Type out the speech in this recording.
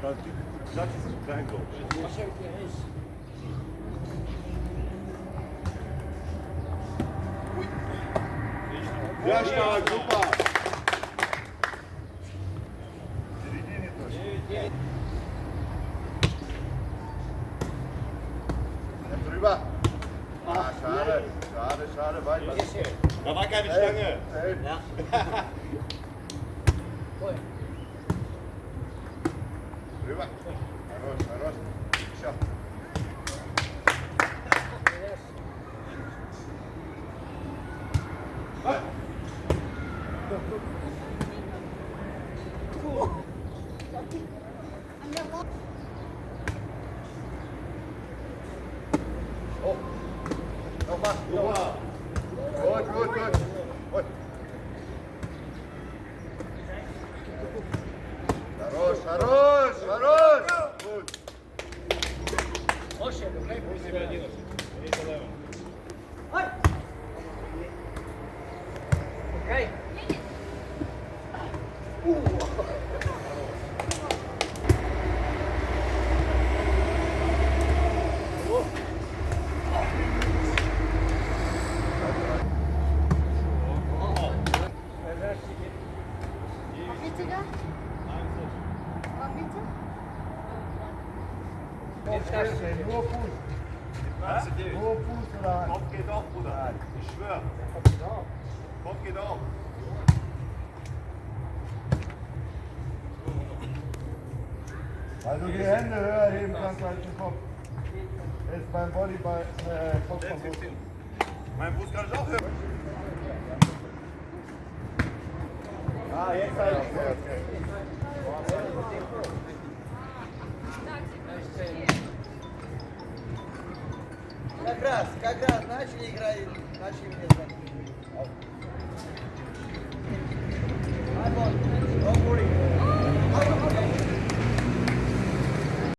Dat, dat is een klein. Ja, stark, super. Drüber. Ah, schade, schade, schade, weit. Da war keine Stange. Ja. Drüber. Хорош, хорош. Oh. Nochmal. Gut, gut, gut. Gut. Хорош, хорош, хорош. Gut. Nur Fuß. Nur Fuß oder Hand. Kopf geht auch, Bruder. Ich schwör. Kopf geht auch. Also die Hände höher heben kannst als den Kopf. Ist beim Volleyball äh, Kopf vom Fuß. Mein Fuß kann ich auch hören. Ah, jetzt halt. Okay. Как раз, как раз начали играть, начали мне звонить.